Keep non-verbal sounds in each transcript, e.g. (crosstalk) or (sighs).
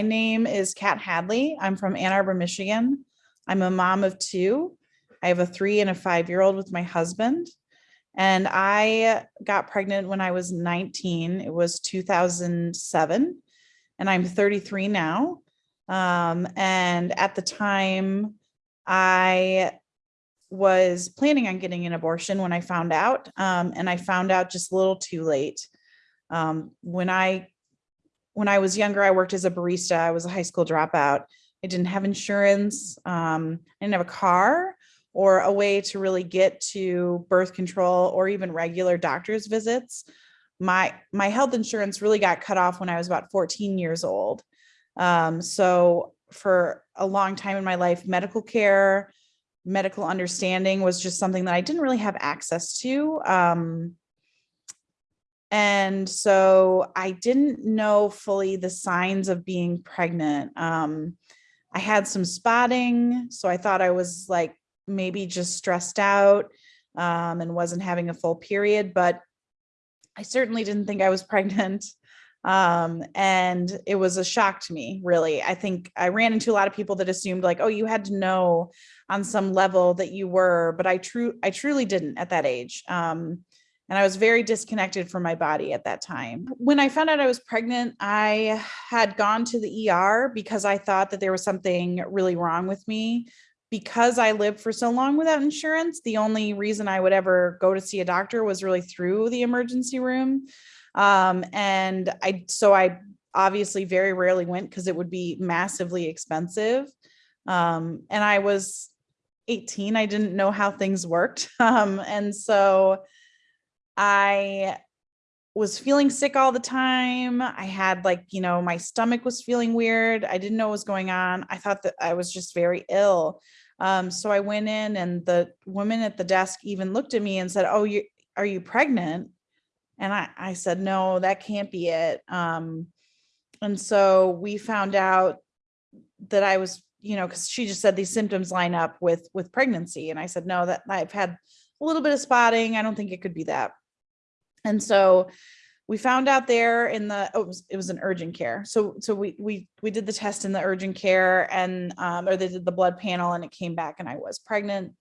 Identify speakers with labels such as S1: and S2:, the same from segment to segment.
S1: my name is Kat Hadley. I'm from Ann Arbor, Michigan. I'm a mom of two. I have a three and a five-year-old with my husband. And I got pregnant when I was 19. It was 2007 and I'm 33 now. Um, and at the time I was planning on getting an abortion when I found out. Um, and I found out just a little too late. Um, when I when I was younger, I worked as a barista. I was a high school dropout. I didn't have insurance. Um, I didn't have a car or a way to really get to birth control or even regular doctor's visits. My, my health insurance really got cut off when I was about 14 years old. Um, so for a long time in my life, medical care, medical understanding was just something that I didn't really have access to. Um, and so I didn't know fully the signs of being pregnant. Um, I had some spotting, so I thought I was like maybe just stressed out um, and wasn't having a full period, but I certainly didn't think I was (laughs) pregnant. Um, and it was a shock to me, really. I think I ran into a lot of people that assumed like, oh, you had to know on some level that you were, but I true I truly didn't at that age. Um, and I was very disconnected from my body at that time. When I found out I was pregnant, I had gone to the ER because I thought that there was something really wrong with me. Because I lived for so long without insurance, the only reason I would ever go to see a doctor was really through the emergency room. Um, and I, so I obviously very rarely went because it would be massively expensive. Um, and I was 18, I didn't know how things worked. (laughs) Um, and so I was feeling sick all the time. I had like, you know, my stomach was feeling weird. I didn't know what was going on. I thought that I was just very ill. Um, so I went in and the woman at the desk even looked at me and said, oh, you are you pregnant? And I, I said, no, that can't be it. Um, and so we found out that I was, you know, because she just said these symptoms line up with with pregnancy. And I said, no, that I've had a little bit of spotting. I don't think it could be that. And so we found out there in the oh, it was, it was an urgent care. So so we we we did the test in the urgent care and um, or they did the blood panel and it came back and I was pregnant.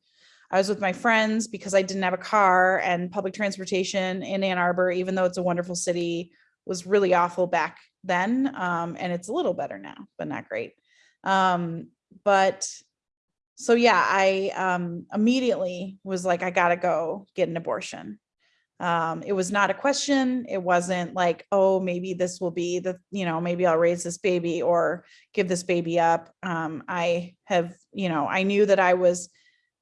S1: I was with my friends because I didn't have a car and public transportation in Ann Arbor, even though it's a wonderful city, was really awful back then. Um, and it's a little better now, but not great. Um, but so yeah, I um, immediately was like, I gotta go get an abortion. Um, it was not a question. It wasn't like, oh, maybe this will be the, you know, maybe I'll raise this baby or give this baby up. Um, I have, you know, I knew that I was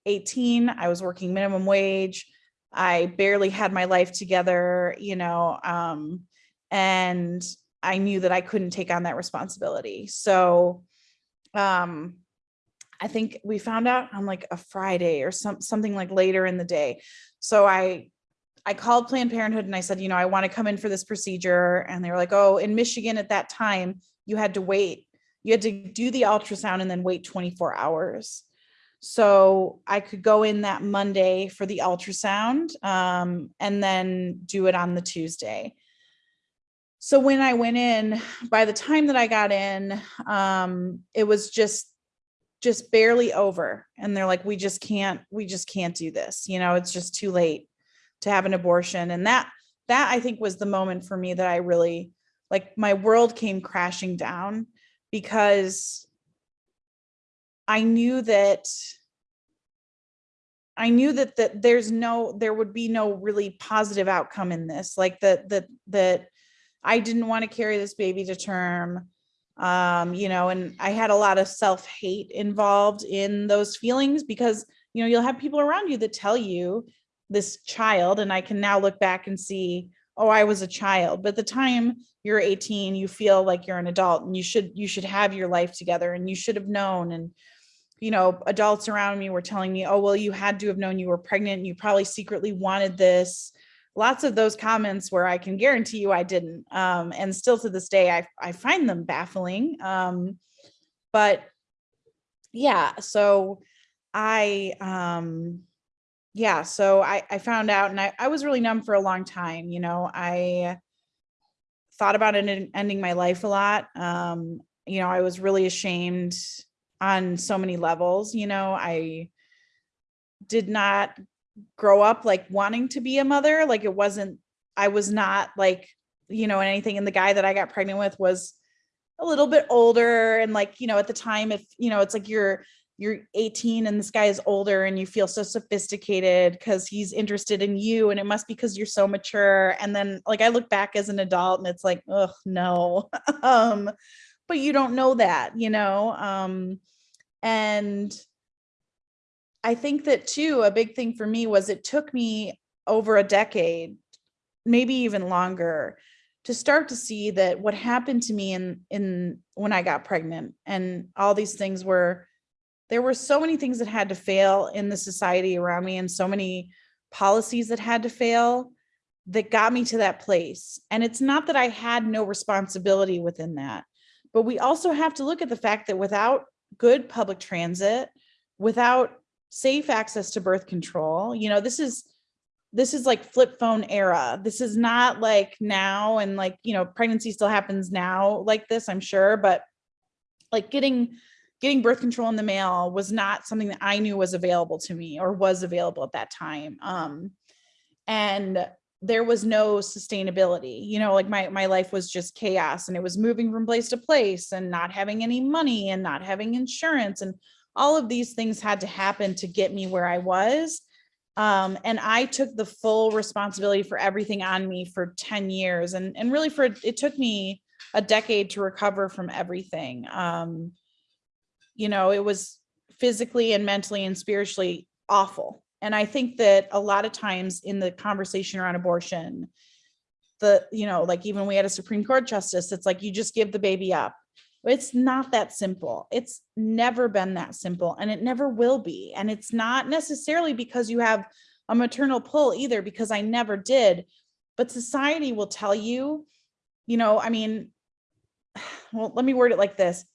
S1: 18. I was working minimum wage. I barely had my life together, you know, um, and I knew that I couldn't take on that responsibility. So, um, I think we found out on like a Friday or some something like later in the day. So I I called Planned Parenthood and I said, you know, I want to come in for this procedure. And they were like, oh, in Michigan at that time, you had to wait. You had to do the ultrasound and then wait 24 hours. So I could go in that Monday for the ultrasound um, and then do it on the Tuesday. So when I went in, by the time that I got in, um, it was just just barely over. And they're like, we just can't, we just can't do this. You know, it's just too late to have an abortion. And that, that I think was the moment for me that I really, like my world came crashing down because I knew that I knew that that there's no there would be no really positive outcome in this like that that that I didn't want to carry this baby to term um you know and I had a lot of self-hate involved in those feelings because you know you'll have people around you that tell you this child and I can now look back and see, oh, I was a child. But the time you're 18, you feel like you're an adult and you should you should have your life together and you should have known. And, you know, adults around me were telling me, oh, well, you had to have known you were pregnant. And You probably secretly wanted this. Lots of those comments where I can guarantee you I didn't. Um, and still to this day, I, I find them baffling. Um, but yeah, so I um yeah, so I, I found out and I, I was really numb for a long time. You know, I thought about it ending my life a lot. Um, you know, I was really ashamed on so many levels, you know, I did not grow up like wanting to be a mother. Like it wasn't, I was not like, you know, anything. And the guy that I got pregnant with was a little bit older. And like, you know, at the time, if, you know, it's like you're, you're 18 and this guy is older and you feel so sophisticated because he's interested in you and it must be because you're so mature. And then like i look back as an adult and it's like oh no. (laughs) Um but you don't know that you know? Um and i think that too a big thing for me was it took me over a decade maybe even longer to start to see that what happened to me in in when i got pregnant and all these things were there were so many things that had to fail in the society around me and so many policies that had to fail that got me to that place. And it's not that I had no responsibility within that, but we also have to look at the fact that without good public transit, without safe access to birth control, you know, this is this is like flip phone era. This is not like now and like, you know, pregnancy still happens now like this, I'm sure, but like getting getting birth control in the mail was not something that I knew was available to me or was available at that time. Um, and there was no sustainability, you know, like my, my life was just chaos and it was moving from place to place and not having any money and not having insurance. And all of these things had to happen to get me where I was. Um, and I took the full responsibility for everything on me for 10 years. And, and really for, it took me a decade to recover from everything. Um, you know, it was physically and mentally and spiritually awful. And I think that a lot of times in the conversation around abortion, the, you know, like even we had a Supreme Court justice, it's like you just give the baby up. It's not that simple. It's never been that simple and it never will be. And it's not necessarily because you have a maternal pull either, because I never did. But society will tell you, you know, I mean, (sighs) well, let me word it like this.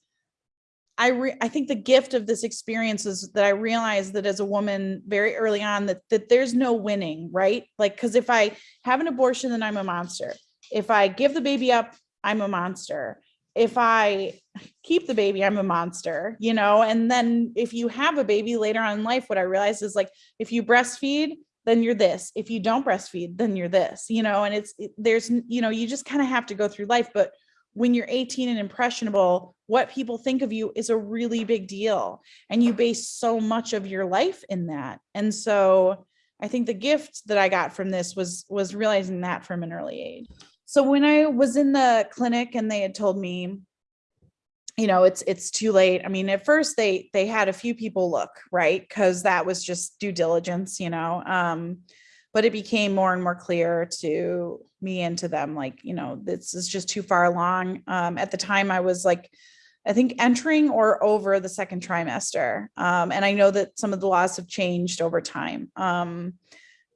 S1: I re I think the gift of this experience is that I realized that as a woman very early on that that there's no winning, right? Like because if I have an abortion, then I'm a monster. If I give the baby up, I'm a monster. If I keep the baby, I'm a monster, you know? And then if you have a baby later on in life, what I realized is like if you breastfeed, then you're this. If you don't breastfeed, then you're this, you know, and it's it, there's, you know, you just kind of have to go through life. But when you're 18 and impressionable, what people think of you is a really big deal. And you base so much of your life in that. And so I think the gift that I got from this was, was realizing that from an early age. So when I was in the clinic and they had told me, you know, it's, it's too late. I mean, at first they, they had a few people look, right. Cause that was just due diligence, you know, um, but it became more and more clear to me and to them like you know this is just too far along. Um, at the time i was like i think entering or over the second trimester. Um, and i know that some of the laws have changed over time. Um,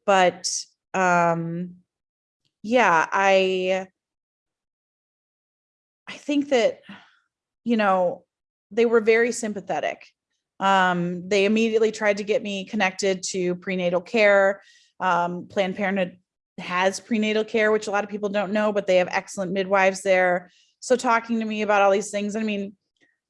S1: but um, yeah i i think that you know they were very sympathetic. Um, they immediately tried to get me connected to prenatal care um, Planned Parenthood has prenatal care, which a lot of people don't know, but they have excellent midwives there. So talking to me about all these things, I mean,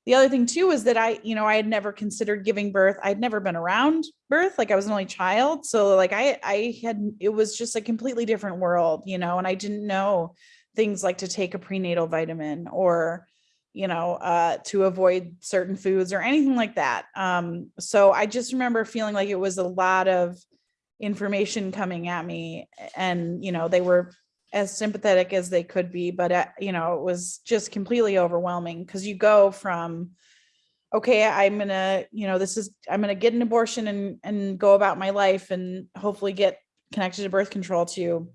S1: the other thing too is that I, you know, I had never considered giving birth. I'd never been around birth. Like I was an only child. So like I, I had, it was just a completely different world, you know, and I didn't know things like to take a prenatal vitamin or, you know, uh, to avoid certain foods or anything like that. Um, so I just remember feeling like it was a lot of, information coming at me and you know they were as sympathetic as they could be but uh, you know it was just completely overwhelming because you go from okay i'm gonna you know this is i'm gonna get an abortion and and go about my life and hopefully get connected to birth control to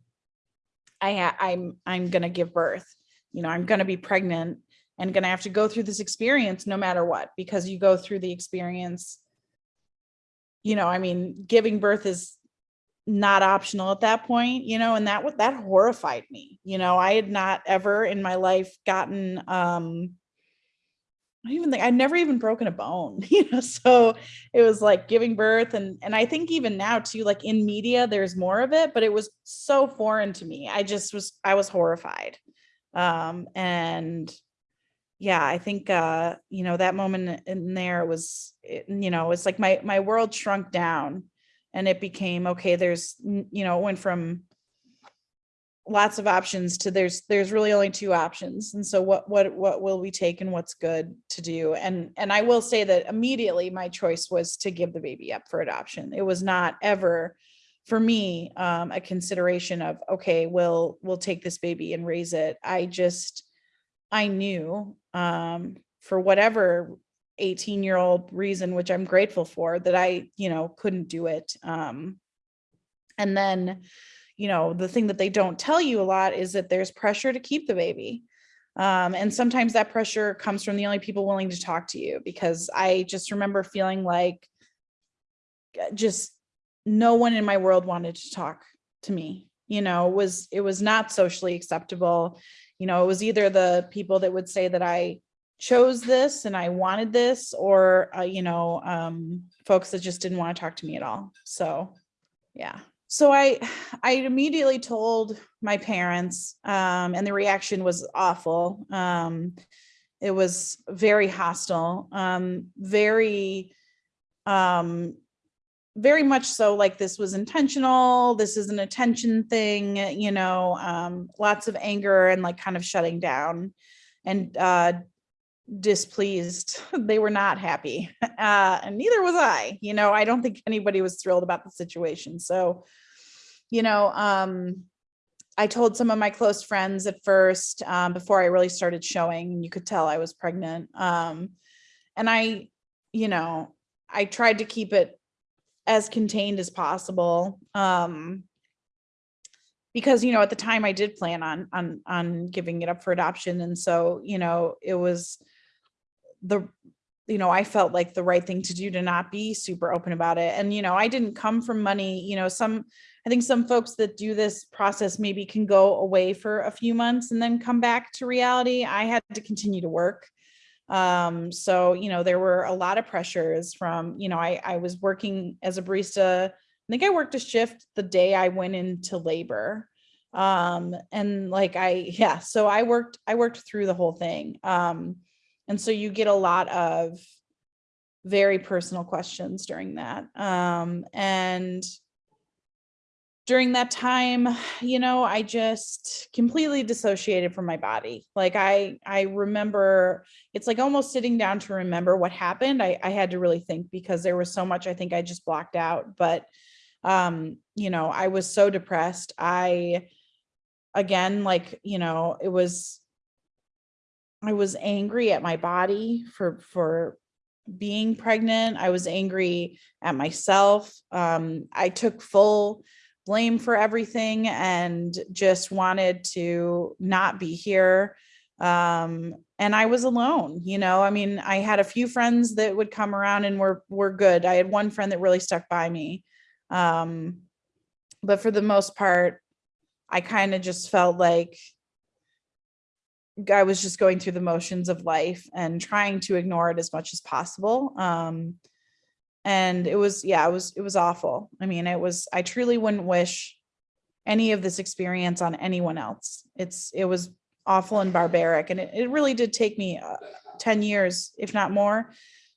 S1: i i'm i'm gonna give birth. You know i'm gonna be pregnant and gonna have to go through this experience no matter what because you go through the experience you know i mean giving birth is not optional at that point, you know, and that what that horrified me. You know, I had not ever in my life gotten um I even think I'd never even broken a bone, (laughs) you know. So it was like giving birth and and I think even now too, like in media, there's more of it, but it was so foreign to me. I just was I was horrified. Um and yeah, I think, uh, you know, that moment in there was, you know, it's like my, my world shrunk down and it became, okay, there's, you know, it went from lots of options to there's, there's really only two options. And so what, what, what will we take and what's good to do? And, and I will say that immediately my choice was to give the baby up for adoption. It was not ever for me, um, a consideration of, okay, we'll, we'll take this baby and raise it. I just, I knew, um, for whatever 18 year old reason, which I'm grateful for that I, you know, couldn't do it. Um, and then, you know, the thing that they don't tell you a lot is that there's pressure to keep the baby. Um, and sometimes that pressure comes from the only people willing to talk to you because I just remember feeling like uh, just no one in my world wanted to talk to me, you know, was, it was not socially acceptable. You know, it was either the people that would say that I chose this and I wanted this or, uh, you know, um, folks that just didn't want to talk to me at all. So, yeah. So I, I immediately told my parents, um, and the reaction was awful. Um, it was very hostile, um, very, um, very much so like this was intentional, this is an attention thing, you know, um, lots of anger and like kind of shutting down and uh, displeased. (laughs) They were not happy. (laughs) Uh, and neither was I, you know, I don't think anybody was thrilled about the situation. So, you know, um, I told some of my close friends at first, um, before I really started showing, you could tell I was pregnant. Um, and I, you know, I tried to keep it as contained as possible. Um, because, you know, at the time I did plan on, on, on giving it up for adoption. And so, you know, it was the, you know, I felt like the right thing to do to not be super open about it. And, you know, I didn't come from money, you know, some, I think some folks that do this process maybe can go away for a few months and then come back to reality. I had to continue to work. Um, so, you know, there were a lot of pressures from, you know, I, I was working as a barista. I think I worked a shift the day I went into labor. Um, and like I, yeah, so I worked, I worked through the whole thing. Um, and so you get a lot of very personal questions during that. Um, and during that time, you know, I just completely dissociated from my body. Like I, I remember it's like almost sitting down to remember what happened. I, I had to really think because there was so much I think I just blocked out. But, um, you know, I was so depressed. I, again, like, you know, it was, I was angry at my body for, for being pregnant. I was angry at myself. Um, I took full blame for everything and just wanted to not be here. Um, and I was alone, you know, I mean, I had a few friends that would come around and were, were good. I had one friend that really stuck by me. Um, but for the most part, I kind of just felt like I was just going through the motions of life and trying to ignore it as much as possible. Um, and it was, yeah, it was, it was awful. I mean, it was, I truly wouldn't wish any of this experience on anyone else. It's, it was awful and barbaric. And it, it really did take me uh, 10 years, if not more,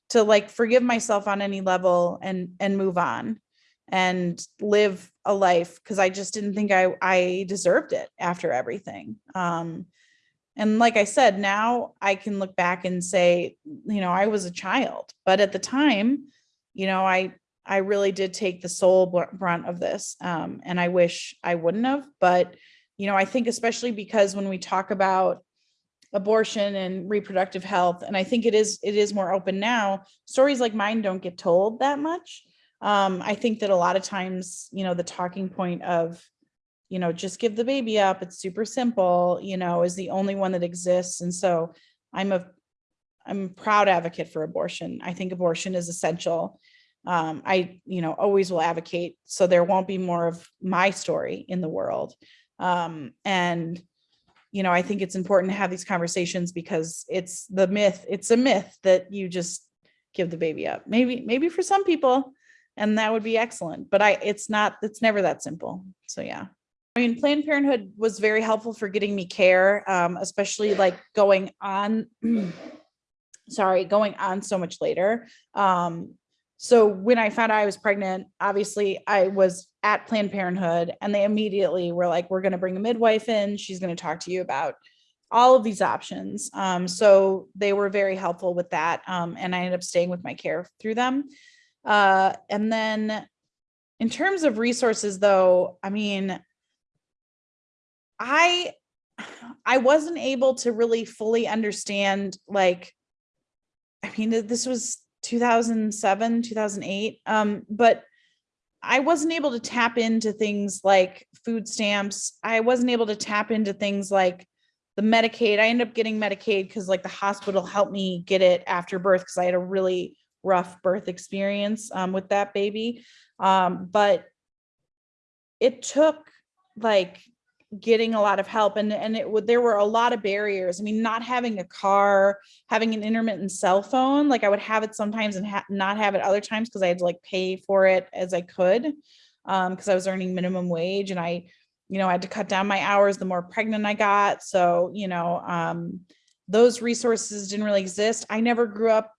S1: to like forgive myself on any level and, and move on and live a life because I just didn't think I, I deserved it after everything. Um, and like I said, now I can look back and say, you know, I was a child, but at the time, you know, I, I really did take the sole brunt of this. Um, and I wish I wouldn't have, but, you know, I think especially because when we talk about abortion and reproductive health, and I think it is, it is more open now, stories like mine don't get told that much. Um, I think that a lot of times, you know, the talking point of, you know, just give the baby up, it's super simple, you know, is the only one that exists. And so I'm a, I'm a proud advocate for abortion. I think abortion is essential. Um, I, you know, always will advocate so there won't be more of my story in the world. Um, and, you know, I think it's important to have these conversations because it's the myth, it's a myth that you just give the baby up. Maybe, maybe for some people, and that would be excellent, but I, it's not, it's never that simple. So yeah. I mean, Planned Parenthood was very helpful for getting me care, um, especially like going on, (clears throat) sorry, going on so much later. Um, so when I found out I was pregnant, obviously I was at Planned Parenthood and they immediately were like, we're going to bring a midwife in. She's going to talk to you about all of these options. Um, so they were very helpful with that. Um, and I ended up staying with my care through them. Uh, and then in terms of resources though, I mean, I, I wasn't able to really fully understand like, I mean, this was 2007, 2008. Um, but I wasn't able to tap into things like food stamps. I wasn't able to tap into things like the Medicaid. I ended up getting Medicaid because like the hospital helped me get it after birth because I had a really rough birth experience um, with that baby. Um, but it took like getting a lot of help and and it would there were a lot of barriers. I mean not having a car having an intermittent cell phone like i would have it sometimes and ha not have it other times because i had to like pay for it as i could um because i was earning minimum wage and i you know i had to cut down my hours the more pregnant i got. So you know um those resources didn't really exist. I never grew up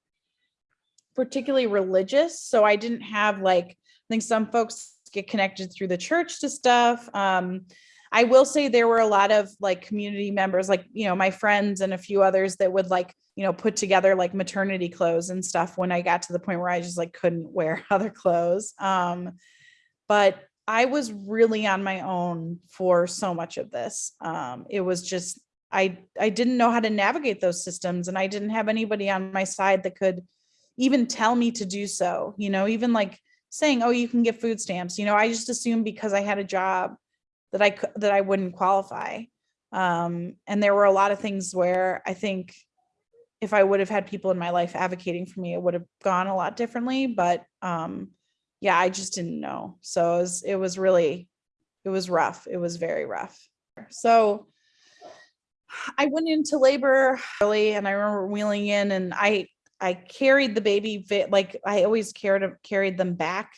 S1: particularly religious so i didn't have like i think some folks get connected through the church to stuff um I will say there were a lot of like community members, like, you know, my friends and a few others that would like, you know, put together like maternity clothes and stuff when I got to the point where I just like couldn't wear (laughs) other clothes. Um, but I was really on my own for so much of this. Um, it was just, I, I didn't know how to navigate those systems and I didn't have anybody on my side that could even tell me to do so, you know, even like saying, oh, you can get food stamps. You know, I just assumed because I had a job that I that I wouldn't qualify. Um, and there were a lot of things where I think if I would have had people in my life advocating for me, it would have gone a lot differently. But um, yeah, I just didn't know. So it was, it was really, it was rough. It was very rough. So I went into labor early and I remember wheeling in and I, I carried the baby, like I always carried, carried them back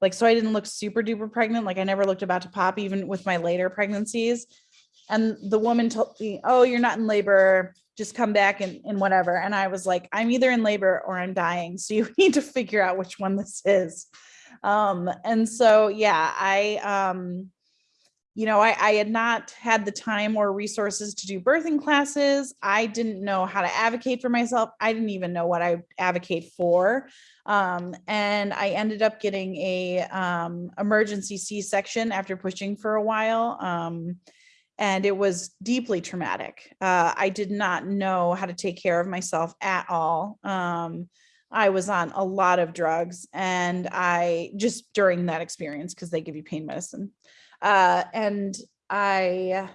S1: like, so I didn't look super duper pregnant. Like I never looked about to pop even with my later pregnancies. And the woman told me, oh, you're not in labor, just come back and, and whatever. And I was like, I'm either in labor or I'm dying. So you (laughs) need to figure out which one this is. Um, and so, yeah, I, um, you know, I, I had not had the time or resources to do birthing classes. I didn't know how to advocate for myself. I didn't even know what I advocate for. Um, and I ended up getting a um, emergency C-section after pushing for a while. Um, and it was deeply traumatic. Uh, I did not know how to take care of myself at all. Um, I was on a lot of drugs and I just during that experience because they give you pain medicine. Uh, and I,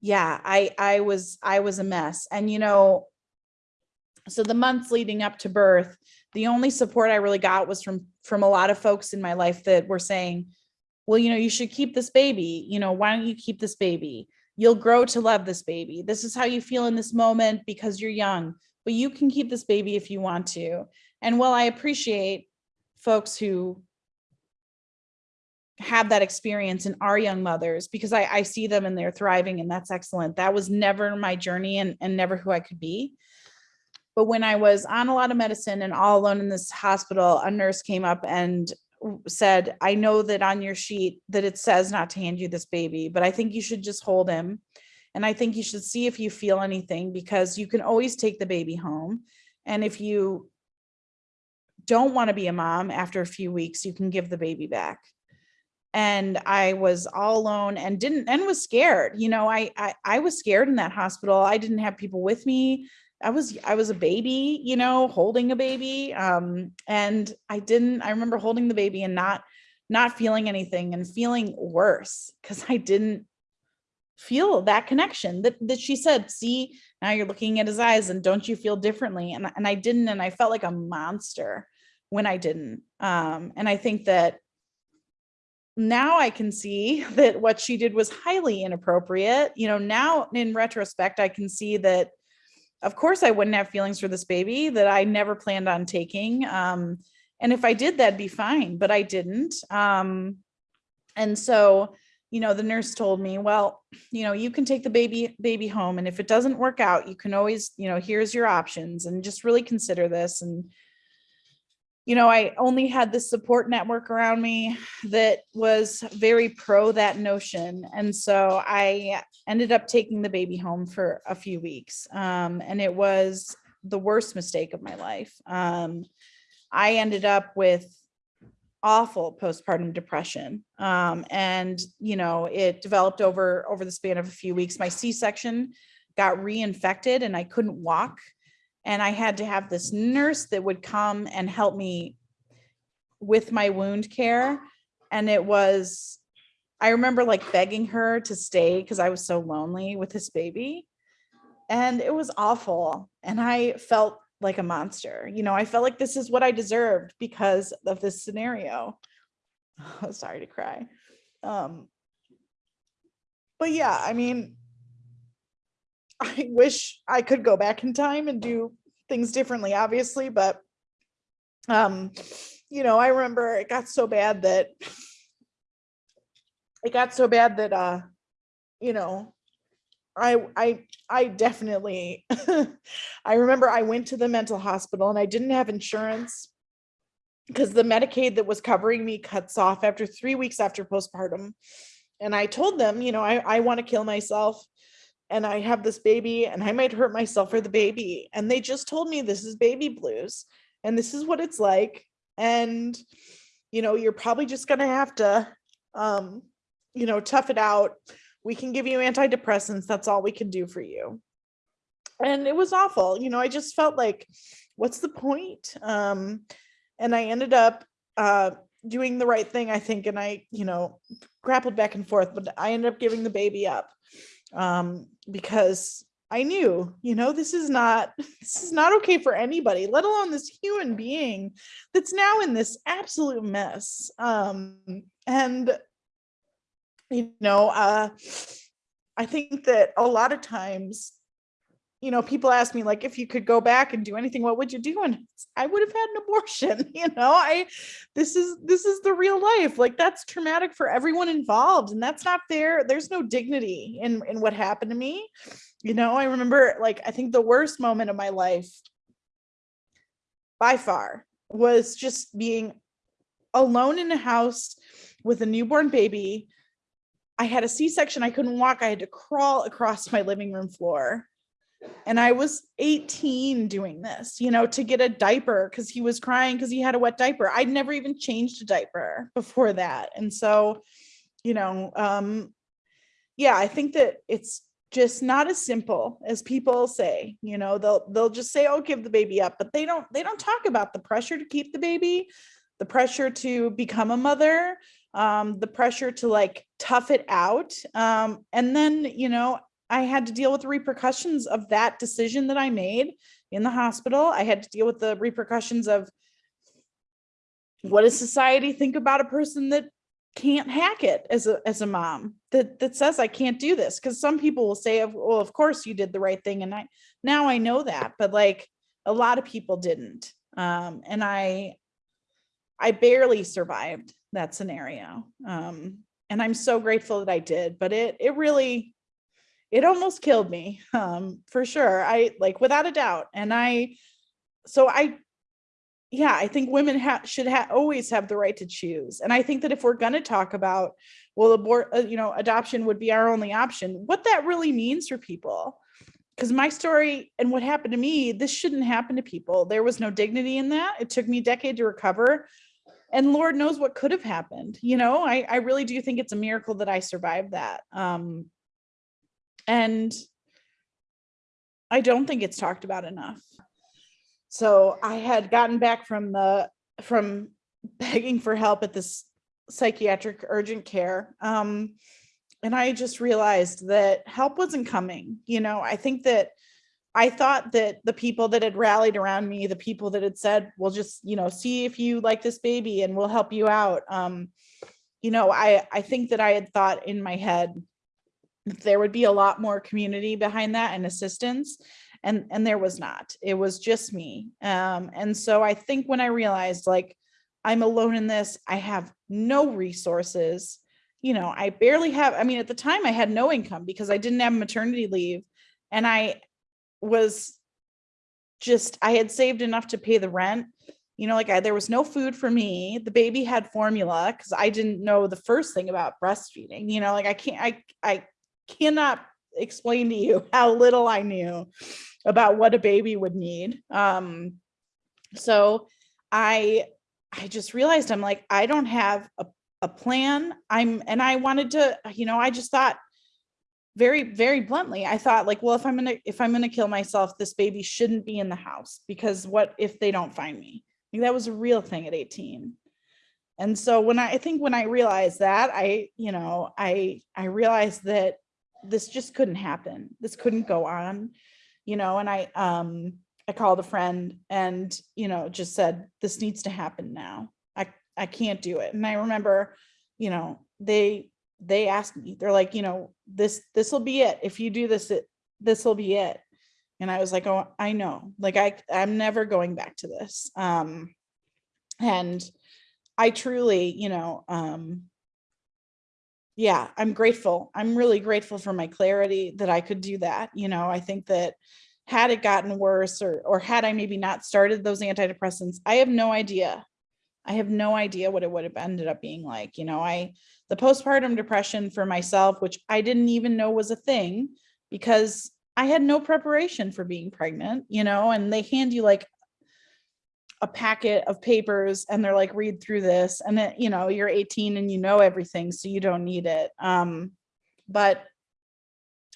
S1: yeah, I, I was, I was a mess. And, you know, so the months leading up to birth, the only support I really got was from, from a lot of folks in my life that were saying, well, you know, you should keep this baby, you know, why don't you keep this baby? You'll grow to love this baby. This is how you feel in this moment because you're young, but you can keep this baby if you want to. And while I appreciate folks who have that experience and are young mothers because I, I see them and they're thriving and that's excellent. That was never my journey and, and never who I could be. But when I was on a lot of medicine and all alone in this hospital, a nurse came up and said, I know that on your sheet that it says not to hand you this baby, but I think you should just hold him. And I think you should see if you feel anything because you can always take the baby home. And if you don't want to be a mom after a few weeks, you can give the baby back and I was all alone and didn't and was scared. You know, I, I I was scared in that hospital. I didn't have people with me. I was I was a baby, you know, holding a baby. Um, and I didn't I remember holding the baby and not not feeling anything and feeling worse because I didn't feel that connection that, that she said, see, now you're looking at his eyes and don't you feel differently? And, and I didn't, and I felt like a monster when I didn't. Um, and I think that now I can see (laughs) that what she did was highly inappropriate. You know, now in retrospect, I can see that, of course, I wouldn't have feelings for this baby that I never planned on taking. Um, and if I did, that'd be fine, but I didn't. Um, and so, you know, the nurse told me, well, you know, you can take the baby, baby home and if it doesn't work out, you can always, you know, here's your options and just really consider this. And, you know, I only had this support network around me that was very pro that notion. And so I ended up taking the baby home for a few weeks. Um, and it was the worst mistake of my life. Um, I ended up with awful postpartum depression. Um, and, you know, it developed over, over the span of a few weeks. My C-section got reinfected and I couldn't walk. And I had to have this nurse that would come and help me with my wound care. And it was, I remember like begging her to stay because I was so lonely with this baby. And it was awful. And I felt like a monster. You know, I felt like this is what I deserved because of this scenario. (laughs) Sorry to cry. Um, but yeah, I mean, I wish I could go back in time and do things differently, obviously, but um, you know, I remember it got so bad that it got so bad that uh, you know, I I I definitely (laughs) I remember I went to the mental hospital and I didn't have insurance because the Medicaid that was covering me cuts off after three weeks after postpartum. And I told them, you know, I, I want to kill myself and I have this baby and I might hurt myself or the baby. And they just told me this is baby blues and this is what it's like. And, you know, you're probably just going to have to, um, you know, tough it out we can give you antidepressants. That's all we can do for you. And it was awful. You know, I just felt like, what's the point? Um, and I ended up uh, doing the right thing, I think. And I, you know, grappled back and forth, but I ended up giving the baby up um, because I knew, you know, this is not, (laughs) this is not okay for anybody, let alone this human being that's now in this absolute mess. Um, and you know, uh, I think that a lot of times, you know, people ask me like, if you could go back and do anything, what would you do? And I would have had an abortion. (laughs) You know, I, this is, this is the real life. Like that's traumatic for everyone involved. And that's not fair. There's no dignity in, in what happened to me. You know, I remember like, I think the worst moment of my life by far was just being alone in a house with a newborn baby I had a C-section, I couldn't walk, I had to crawl across my living room floor. And I was 18 doing this, you know, to get a diaper because he was crying because he had a wet diaper. I'd never even changed a diaper before that. And so, you know, um, yeah, I think that it's just not as simple as people say, you know, they'll they'll just say, oh, give the baby up, but they don't they don't talk about the pressure to keep the baby, the pressure to become a mother, um, the pressure to like tough it out. Um, and then, you know, I had to deal with the repercussions of that decision that I made in the hospital. I had to deal with the repercussions of what does society think about a person that can't hack it as a as a mom that that says I can't do this because some people will say well of course you did the right thing and I now I know that but like a lot of people didn't um and I I barely survived that scenario. Um, and I'm so grateful that I did, but it, it really, it almost killed me um, for sure. I like without a doubt. And I, so I, yeah, I think women ha should ha always have the right to choose. And I think that if we're going to talk about, well, abort, uh, you know, adoption would be our only option, what that really means for people. Because my story and what happened to me, this shouldn't happen to people. There was no dignity in that. It took me a decade to recover and Lord knows what could have happened. You know, I, I really do think it's a miracle that I survived that. Um, and I don't think it's talked about enough. So I had gotten back from the, from begging for help at this psychiatric urgent care. Um, and I just realized that help wasn't coming. You know, I think that I thought that the people that had rallied around me, the people that had said, we'll just, you know, see if you like this baby and we'll help you out. Um, you know, I, I think that I had thought in my head there would be a lot more community behind that and assistance and and there was not it was just me um and so i think when i realized like i'm alone in this i have no resources you know, I barely have, I mean, at the time I had no income because I didn't have maternity leave. And I was just, I had saved enough to pay the rent. You know, like I, there was no food for me. The baby had formula because I didn't know the first thing about breastfeeding. You know, like I can't, I, I cannot explain to you (laughs) how little I knew about what a baby would need. Um, so I, I just realized I'm like, I don't have a, a plan. I'm, and I wanted to, you know, I just thought very, very bluntly, I thought like, well, if I'm gonna, if I'm gonna kill myself, this baby shouldn't be in the house because what if they don't find me? That was a real thing at 18. And so when I, I think when I realized that, I, you know, I, I realized that this just couldn't happen. This couldn't go on, you know, and I, um, I called a friend and, you know, just said, this needs to happen now. I, I can't do it. And I remember, you know, they, they asked me, they're like, you know, this, this will be it. If you do this, it, this will be it. And I was like, oh, I know, like, I, I'm never going back to this. Um, and I truly, you know, um, yeah, I'm grateful. I'm really grateful for my clarity that I could do that. You know, I think that had it gotten worse or, or had I maybe not started those antidepressants, I have no idea. I have no idea what it would have ended up being like. You know, I, the postpartum depression for myself, which I didn't even know was a thing because I had no preparation for being pregnant, you know, and they hand you like a packet of papers and they're like, read through this. And then, you know, you're 18 and you know everything, so you don't need it. Um, but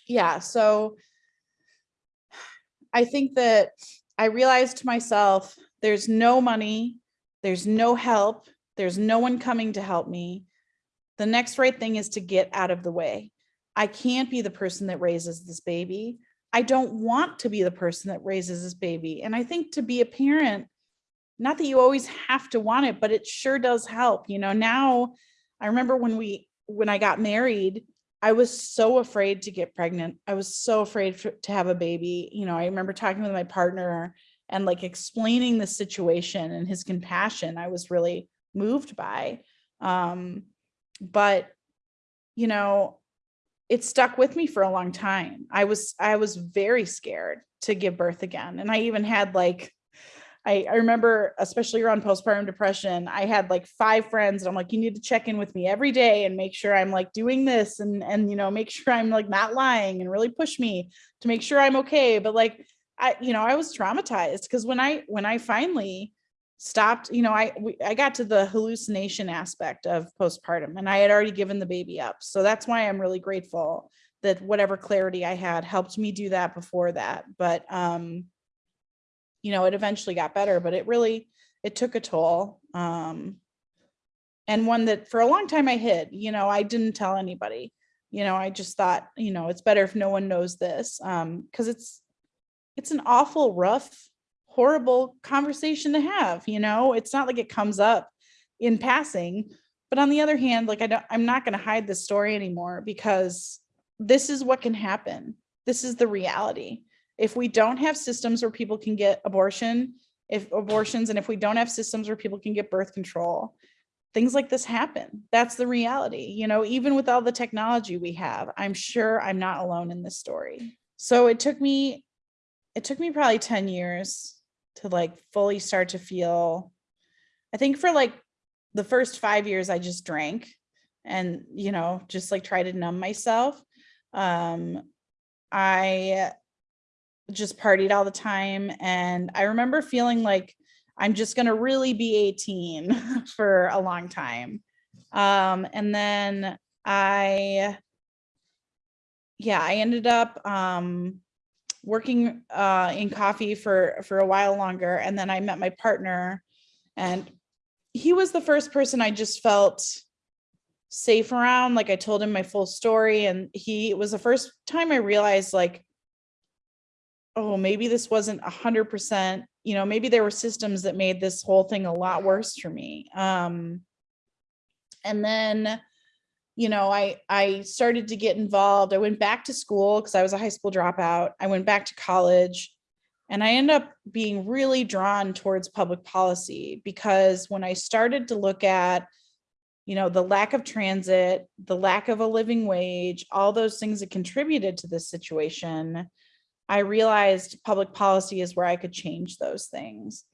S1: yeah, so I think that I realized to myself, there's no money, there's no help, there's no one coming to help me. The next right thing is to get out of the way. I can't be the person that raises this baby. I don't want to be the person that raises this baby. And I think to be a parent, not that you always have to want it, but it sure does help. You know, now I remember when we, when I got married, I was so afraid to get pregnant. I was so afraid for, to have a baby. You know, I remember talking with my partner and like explaining the situation and his compassion. I was really moved by. Um, but, you know, it stuck with me for a long time. I was, I was very scared to give birth again. And I even had like I, I remember, especially around postpartum depression, I had like five friends and I'm like, you need to check in with me every day and make sure I'm like doing this and, and, you know, make (laughs) sure I'm like not lying and really push me to make sure I'm okay. But like, I, you know, I was traumatized because when I, when I finally stopped, you know, I, we, I got to the hallucination aspect of postpartum and I had already given the baby up. So that's why I'm really grateful that whatever clarity I had helped me do that before that. But, um, you know, it eventually got better, but it really, it took a toll. Um, and one that for a long time I hid, you know, I didn't tell anybody, you know, I just thought, you know, it's better if no one knows this. Um, cause it's, it's an awful, rough, horrible conversation to have, you know, it's not like it comes up in passing, but on the other hand, like I don't, I'm not going to hide this story anymore because this is what can happen. This is the reality if we don't have systems where people can get abortion, if abortions, and if we don't have systems where people can get birth control, things like this happen. That's the reality. You know, even with all the technology we have, I'm sure I'm not alone in this story. So it took me, it took me probably 10 years to like fully start to feel, I think for like the first five years, I just drank and, you know, just like try to numb myself. Um, I just partied all the time. And I remember feeling like I'm just going to really be 18 (laughs) for a long time. Um, and then I, yeah, I ended up um, working uh, in coffee for, for a while longer. And then I met my partner and he was the first person I just felt safe around. Like I told him my full story and he was the first time I realized like, oh, maybe this wasn't a hundred percent, you know, maybe there were systems that made this whole thing a lot worse for me. Um, and then, you know, I, I started to get involved. I went back to school because I was a high school dropout. I went back to college and I ended up being really drawn towards public policy because when I started to look at you know, the lack of transit, the lack of a living wage, all those things that contributed to this situation, I realized public policy is where I could change those things.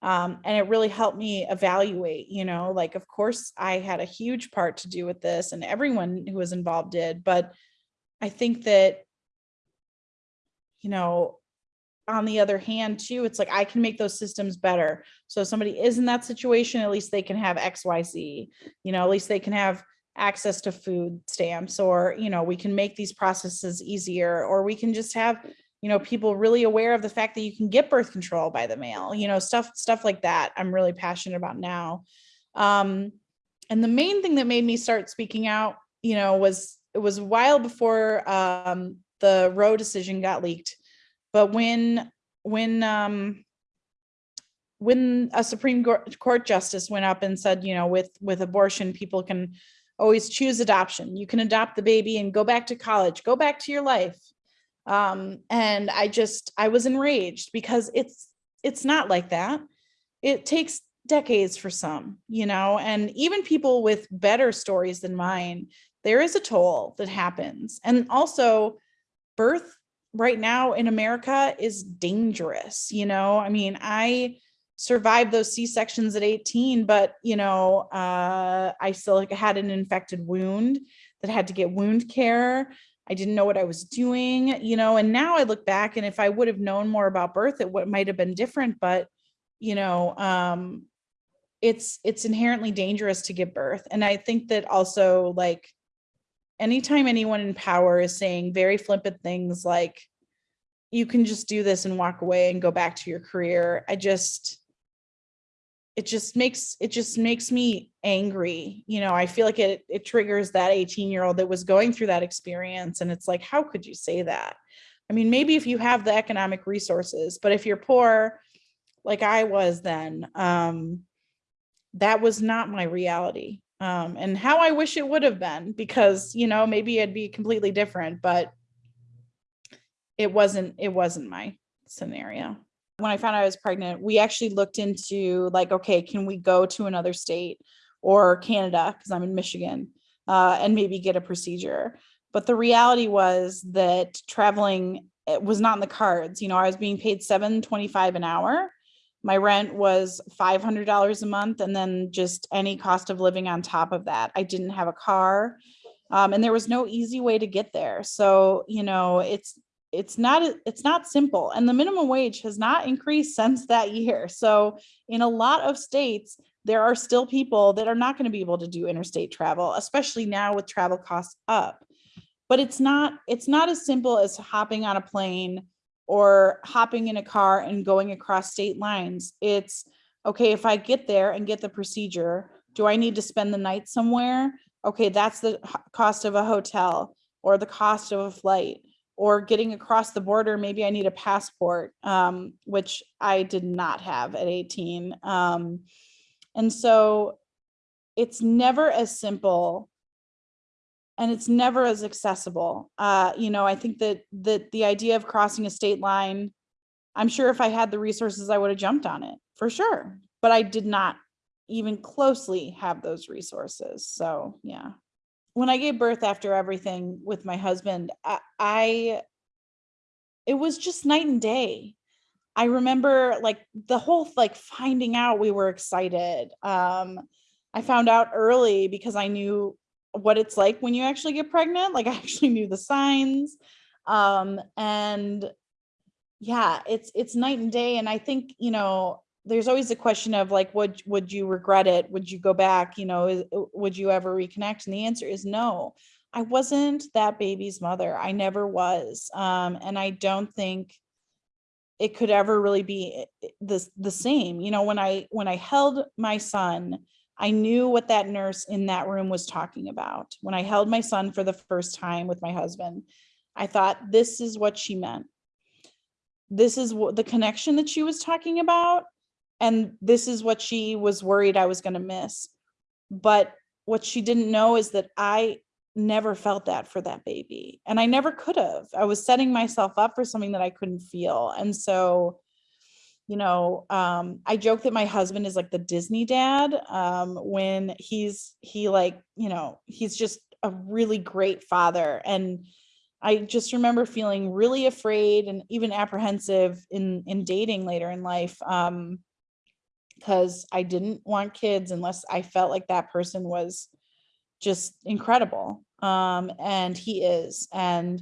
S1: Um, and it really helped me evaluate, you know, like, of course, I had a huge part to do with this and everyone who was involved did, but I think that, you know, on the other hand too, it's like I can make those systems better. So if somebody is in that situation, at least they can have X, Y, Z, you know, at least they can have access to food stamps or, you know, we can make these processes easier or we can just have, you know, people really aware of the fact that you can get birth control by the mail, you know, stuff, stuff like that. I'm really passionate about now. Um, and the main thing that made me start speaking out, you know, was it was a while before um, the Roe decision got leaked. But when when um, when a Supreme Court justice went up and said, you know, with with abortion, people can always choose adoption. You can adopt the baby and go back to college, go back to your life. Um, and I just I was enraged because it's it's not like that. It takes decades for some, you know, and even people with better stories than mine, there is a toll that happens. And also birth right now in America is dangerous. You know, I mean, I survived those C-sections at 18, but you know, uh, I still had an infected wound that had to get wound care. I didn't know what I was doing, you know, and now I look back and if I would have known more about birth, it would might have been different, but you know, um, it's it's inherently dangerous to give birth. And I think that also like anytime anyone in power is saying very flippant things like you can just do this and walk away and go back to your career i just it just makes it just makes me angry you know i feel like it it triggers that 18 year old that was going through that experience and it's like how could you say that i mean maybe if you have the economic resources but if you're poor like i was then um that was not my reality um, and how I wish it would have been because, you know, maybe it'd be completely different, but it wasn't, it wasn't my scenario. When I found out I was pregnant, we actually looked into like, okay, can we go to another state or Canada, because I'm in Michigan, uh, and maybe get a procedure. But the reality was that traveling was not in the cards. You know, I was being paid 725 an hour my rent was $500 a month and then just any cost of living on top of that. I didn't have a car um, and there was no easy way to get there. So, you know, it's it's not it's not simple and the minimum wage has not increased since that year. So in a lot of states, there are still people that are not going to be able to do interstate travel, especially now with travel costs up. But it's not it's not as simple as hopping on a plane or hopping in a car and going across state lines. It's okay, if I get there and get the procedure, do I need to spend the night somewhere? Okay, that's the cost of a hotel or the cost of a flight or getting across the border. Maybe I need a passport, um, which I did not have at 18. Um, and so it's never as simple and it's never as accessible. Uh, you know, I think that that the idea of crossing a state line, I'm sure if I had the resources, I would have jumped on it for sure. But I did not even closely have those resources. So yeah. When I gave birth after everything with my husband, I, I it was just night and day. I remember like the whole like finding out we were excited. Um, I found out early because I knew what it's like when you actually get pregnant. Like (laughs) I actually knew the signs. Um, and yeah, it's it's night and day. And I think, you know, there's always a question of like, would would you regret it? Would you go back? You know, would you ever reconnect? And the answer is no. I wasn't that baby's mother. I never was. Um, and I don't think it could ever really be eh, eh, the, the same. You know, when I when I held my son I knew what that nurse in that room was talking about. When I held my son for the first time with my husband, I thought, this is what she meant. This is what the connection that she was talking about. And this is what she was worried I was going to miss. But what she didn't know is that I never felt that for that baby. And I never could have. I was setting myself up for something that I couldn't feel. And so you know, um, I joke that my husband is like the Disney dad, um, when he's, he like, you know, he's just a really great father. And I just remember feeling really afraid and even apprehensive in, in dating later in life. Um, because I didn't want kids unless I felt like that person was just incredible. Um, and he is. And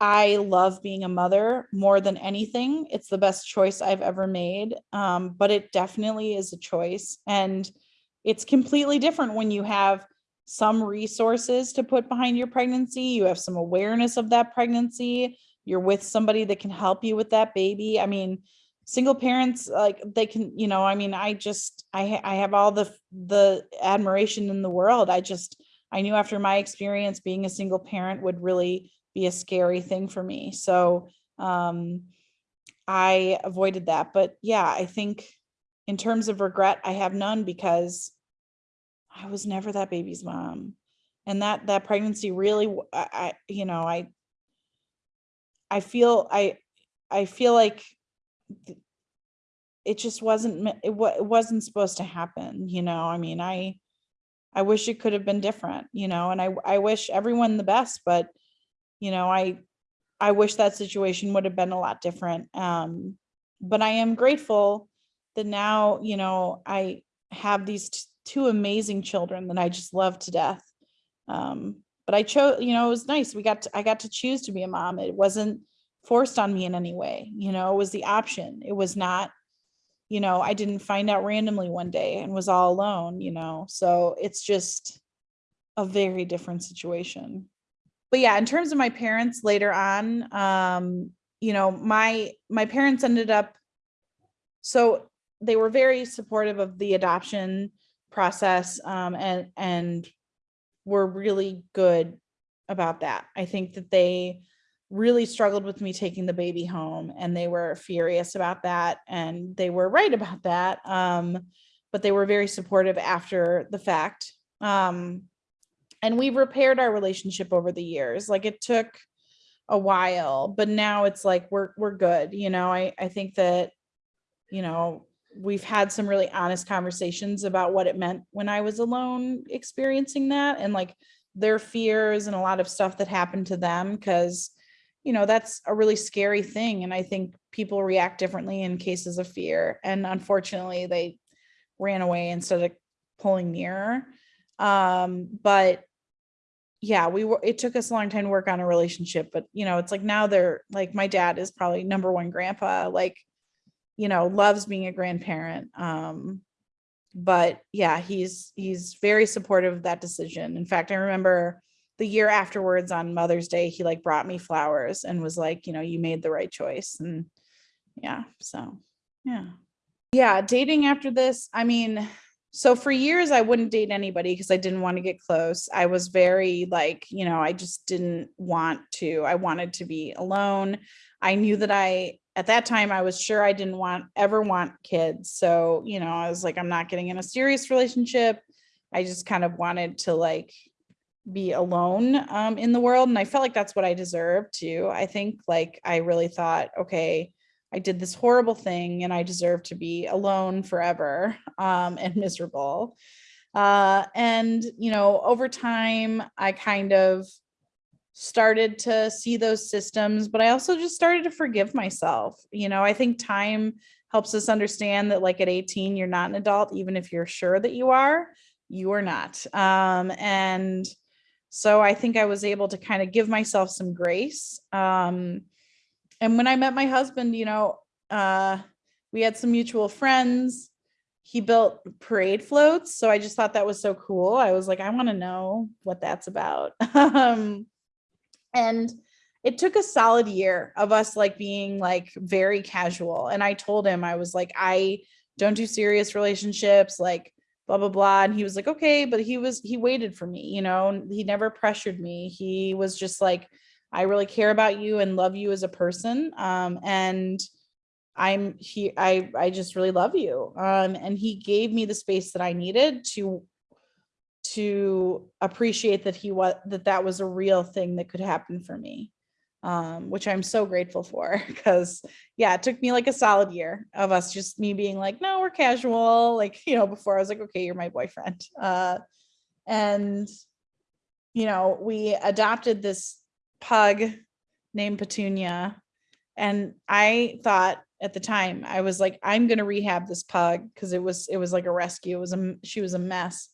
S1: I love being a mother more than anything. It's the best choice I've ever made. Um, but it definitely is a choice. And it's completely different when you have some resources to put behind your pregnancy. You have some awareness of that pregnancy. You're with somebody that can help you with that baby. I mean, single parents like they can you know i mean i just i i have all the the admiration in the world. I just i knew after my experience being a single parent would really be a scary thing for me. So um i avoided that. But yeah i think in terms of regret i have none because i was never that baby's mom. And that that pregnancy really I, I you know i i feel i i feel like it just wasn't it, it wasn't supposed to happen you know i mean i i wish it could have been different you know and i i wish everyone the best but you know i i wish that situation would have been a lot different um but i am grateful that now you know i have these two amazing children that i just love to death um but i chose you know it was nice we got to, i got to choose to be a mom it wasn't forced on me in any way. You know, it was the option. It was not, you know, I didn't find out randomly one day and was all alone, you know. So it's just a very different situation. But yeah, in terms of my parents later on, um, you know, my my parents ended up so they were very supportive of the adoption process um, and and were really good about that. I think that they really struggled with me taking the baby home and they were furious about that and they were right about that um, but they were very supportive after the fact. Um, and we've repaired our relationship over the years. Like it took a while but now it's like we're we're good you know? I i think that you know we've had some really honest conversations about what it meant when i was alone experiencing that and like their fears and a lot of stuff that happened to them because you know, that's a really scary thing. And I think people react differently in cases of fear. And unfortunately, they ran away instead of pulling nearer. Um, but yeah, we were, it took us a long time to work on a relationship, but you know, it's like now they're like, my dad is probably number one grandpa, like, you know, loves being a grandparent. Um, but yeah, he's, he's very supportive of that decision. In fact, I remember the year afterwards on Mother's Day, he like brought me flowers and was like, you know, you made the right choice. And yeah, so yeah. Yeah, dating after this, I mean, so for years I wouldn't date anybody because I didn't want to get close. I was very like, you know, I just didn't want to. I wanted to be alone. I knew that I at that time I was sure I didn't want ever want kids. So, you know, I was like I'm not getting in a serious relationship. I just kind of wanted to like be alone um, in the world. And I felt like that's what I deserved too. I think like I really thought, okay, I did this horrible thing and I deserve to be alone forever (laughs) um, and miserable. Uh, and, you know, over time, I kind of started to see those systems, but I also just started to forgive myself. You know, I think time helps us understand that like at 18, you're not an adult, even if you're sure that you are, you are not. Um, and so I think I was able to kind of give myself some grace. Um, and when I met my husband, you know, uh, we had some mutual friends. He built parade floats. So I just thought that was so cool. I was like, I want to know what that's about. (laughs) um, and it took a solid year of us like being like very casual. And I told him, I was like, I don't do serious relationships. Like, blah blah blah and he was like okay but he was he waited for me you know he never pressured me. He was just like i really care about you and love you as a person um and i'm he i i just really love you um and he gave me the space that i needed to to appreciate that he was that that was a real thing that could happen for me um, which I'm so grateful for (laughs) because yeah, it took me like a solid year of us just me being like, no, we're casual. Like, (laughs) you know, before I was like, okay, you're my boyfriend. (laughs) Uh, and, you know, we adopted this pug named Petunia. And I thought at the time, I was like, I'm going to rehab this pug because it was, it was like a rescue. It was a, she was a mess.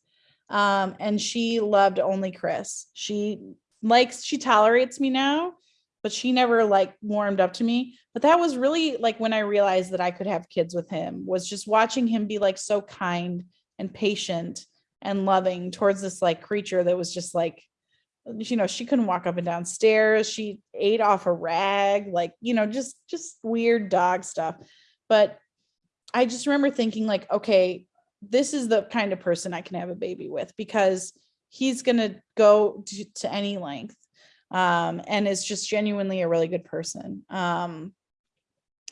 S1: Um, and she loved only Chris. She likes, she tolerates me now but she never like warmed up to me. But that was really like when I realized that I could have kids with him was just watching him be like so kind and patient and loving towards this like creature that was just like, you know, she couldn't walk up and down stairs. She ate off a rag, like, you know, just, just weird dog stuff. But I just remember thinking like, okay, this is the kind of person I can have a baby with because he's going to go to any length um, and is just genuinely a really good person. Um,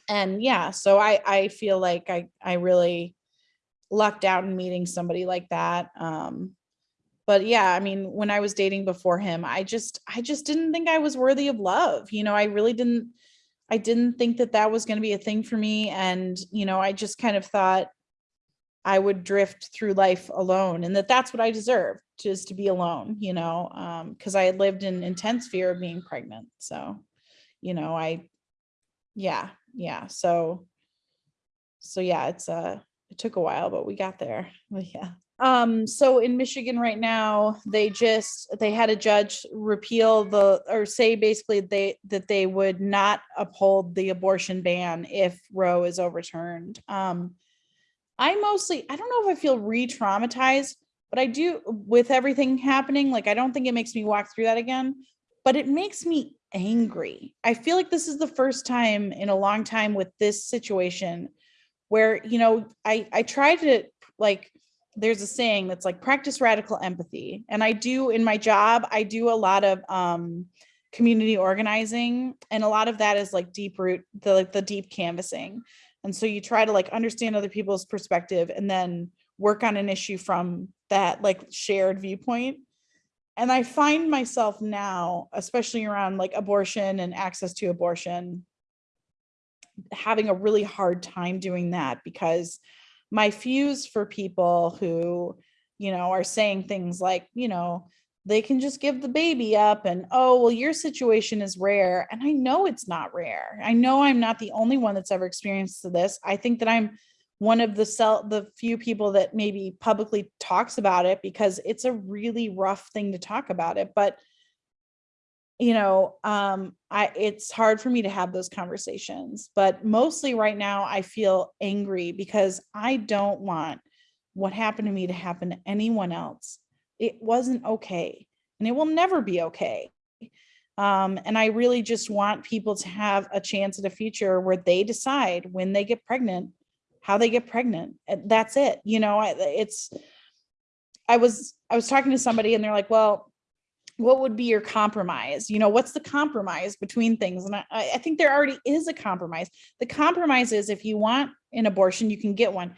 S1: and yeah, so I, I feel like I, I really lucked out in meeting somebody like that. Um, but yeah, I mean, when I was dating before him, I just, I just didn't think I was worthy of love. You know, I really didn't, I didn't think that that was going to be a thing for me. And, you know, I just kind of thought, I would drift through life alone and that that's what I deserved just to be alone, you know, um, cause I had lived in intense fear of being pregnant. So, you know, I, yeah, yeah. So, so yeah, it's uh it took a while, but we got there. (laughs) But yeah. Um, so in Michigan right now, they just, they had a judge repeal the, or say basically they, that they would not uphold the abortion ban if Roe is overturned. Um, I mostly, I don't know if I feel re-traumatized, but I do with everything happening. Like, I don't think it makes me walk through that again, but it makes me angry. I feel like this is the first time in a long time with this situation where, you know, I, I try to like, there's a saying that's like practice radical empathy. And I do in my job, I do a lot of, um, community organizing and a lot of that is like deep root the like the deep canvassing and so you try to like understand other people's perspective and then work on an issue from that like shared viewpoint. And I find myself now, especially around like abortion and access to abortion, having a really hard time doing that because my fuse for people who, you know, are saying things like, you know, they can just give the baby up and oh well your situation is rare and i know it's not rare. I know i'm not the only one that's ever experienced this. I think that i'm one of the cell the few people that maybe publicly talks about it because it's a really rough thing to talk about it but you know um i it's hard for me to have those conversations but mostly right now i feel angry because i don't want what happened to me to happen to anyone else it wasn't okay and it will never be okay. Um, and I really just want people to have a chance at a future where they decide when they get pregnant, how they get pregnant. That's it. You know, it's, I was, I was talking to somebody and they're like, well, what would be your compromise? You know, what's the compromise between things? And I, I think there already is a compromise. The compromise is if you want an abortion, you can get one.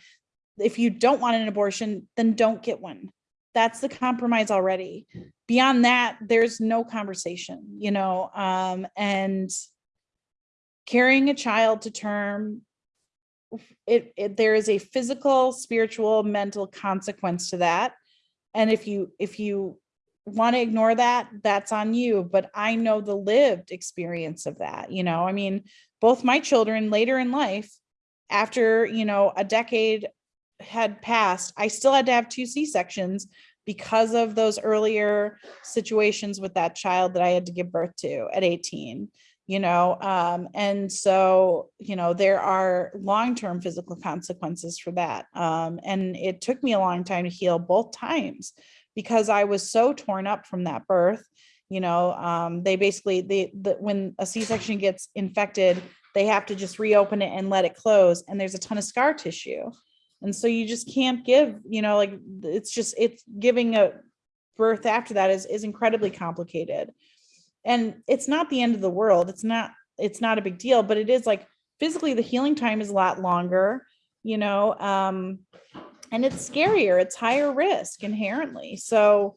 S1: If you don't want an abortion, then don't get one that's the compromise already. Beyond that there's no conversation you know um and carrying a child to term it, it there is a physical spiritual mental consequence to that. And if you if you want to ignore that that's on you but i know the lived experience of that you know i mean both my children later in life after you know a decade had passed, I still had to have two C-sections because of those earlier situations with that child that I had to give birth to at 18 you know um, and so you know there are long-term physical consequences for that um, and it took me a long time to heal both times because I was so torn up from that birth you know um, they basically they the, when a c-section gets infected they have to just reopen it and let it close and there's a ton of scar tissue and so you just can't give you know like it's just it's giving a birth after that is is incredibly complicated. And it's not the end of the world. It's not it's not a big deal but it is like physically the healing time is a lot longer you know um and it's scarier. It's higher risk inherently. So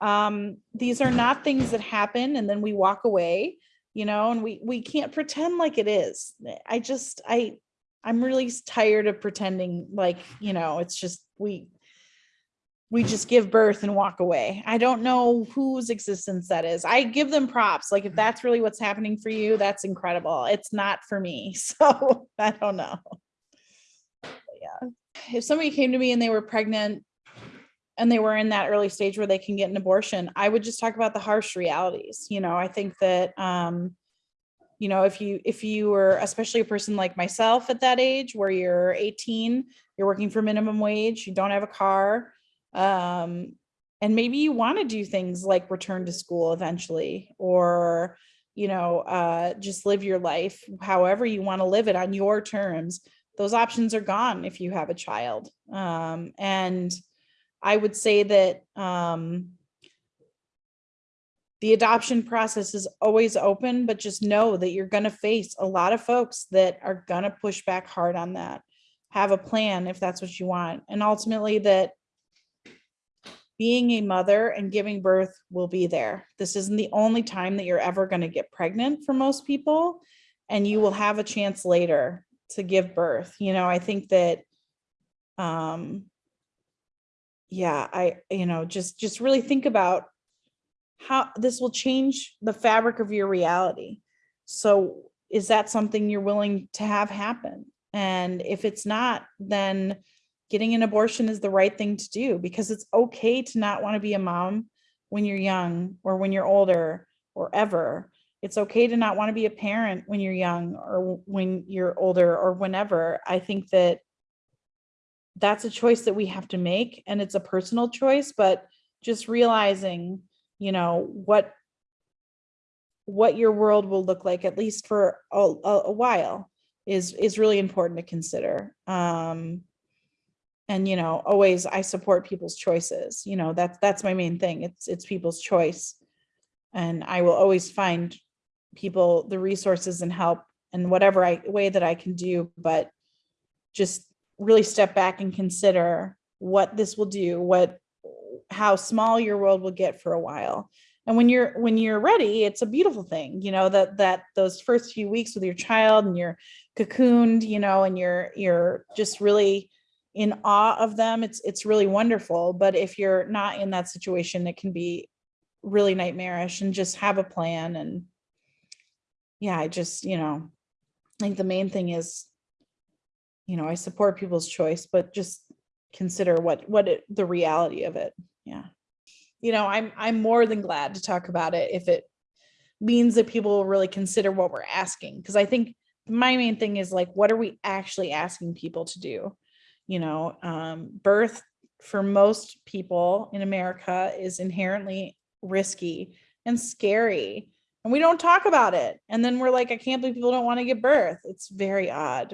S1: um these are not things that happen and then we walk away you know, and we, we can't pretend like it is. I just, I, I'm really tired of pretending like, you know, it's just, we, we just give birth and walk away. I don't know whose existence that is. I give them props. Like if that's really what's happening for you, that's incredible. It's not for me. (laughs) So I don't know. But Yeah. If somebody came to me and they were pregnant and they were in that early stage where they can get an abortion, I would just talk about the harsh realities. You know, I think that, um, you know, if you, if you were, especially a person like myself at that age where you're 18, you're working for minimum wage, you don't have a car, um, and maybe you want to do things like return to school eventually, or, you know, uh, just live your life however you want to live it on your terms. Those options are gone if you have a child. Um, and I would say that, um, the adoption process is always open, but just know that you're gonna face a lot of folks that are gonna push back hard on that. Have a plan if that's what you want, and ultimately that being a mother and giving birth will be there. This isn't the only time that you're ever gonna get pregnant for most people, and you will have a chance later to give birth. You know, I think that, um, yeah, I, you know, just, just really think about how this will change the fabric of your reality. So is that something you're willing to have happen? And if it's not, then getting an abortion is the right thing to do because it's okay to not want to be a mom when you're young or when you're older or ever. It's okay to not want to be a parent when you're young or when you're older or whenever. I think that that's a choice that we have to make and it's a personal choice, but just realizing, you know, what what your world will look like, at least for a, a, while, is is really important to consider. Um, and you know, always I support people's choices. You know, that's that's my main thing. It's it's people's choice, and I will always find people the resources and help and whatever I way that I can do. But just really step back and consider what this will do, what how small your world will get for a while. And when you're when you're ready, it's a beautiful thing, you know, that that those first few weeks with your child and you're cocooned, you know, and you're you're just really in awe of them. It's it's really wonderful. But if you're not in that situation, it can be really nightmarish and just have a plan. And yeah, I just, you know, I think the main thing is, you know, I support people's choice, but just consider what what it, the reality of it. Yeah. You know, I'm I'm more than glad to talk about it if it means that people will really consider what we're asking because I think my main thing is like what are we actually asking people to do? You know, um birth for most people in America is inherently risky and scary and we don't talk about it. And then we're like I can't believe people don't want to give birth. It's very odd.